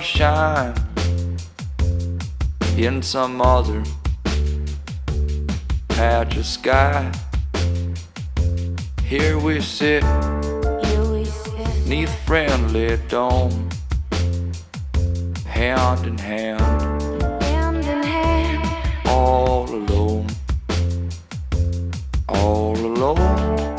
shine in some other patch of sky. Here we sit Here we sit, neath friendly dome, hand in hand, hand in hand, all alone, all alone,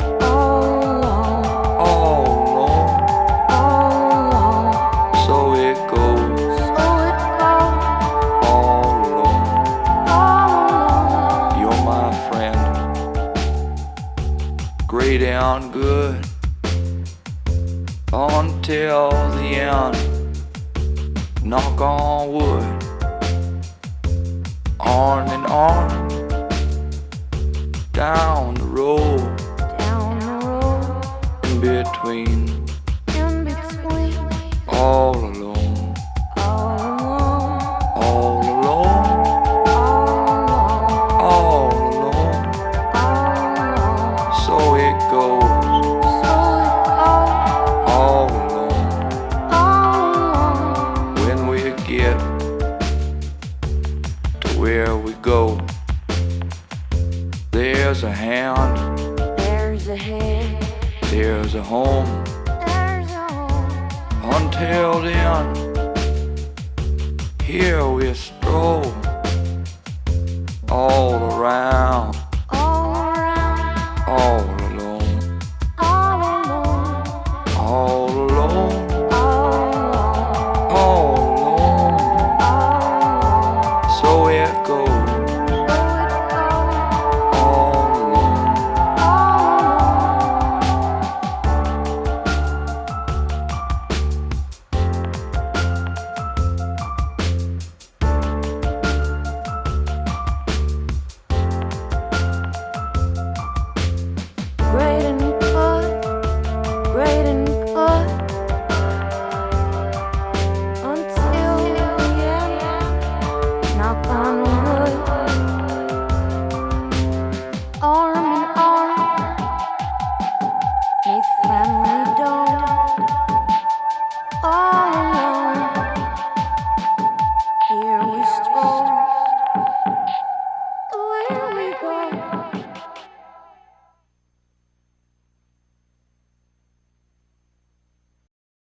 and good, until the end. Knock on wood, on and on, down the road, Down the road, in between, we go. There's a hand, There's a head, there's a home. there's a home. Until then, here we stroll all around, All around, all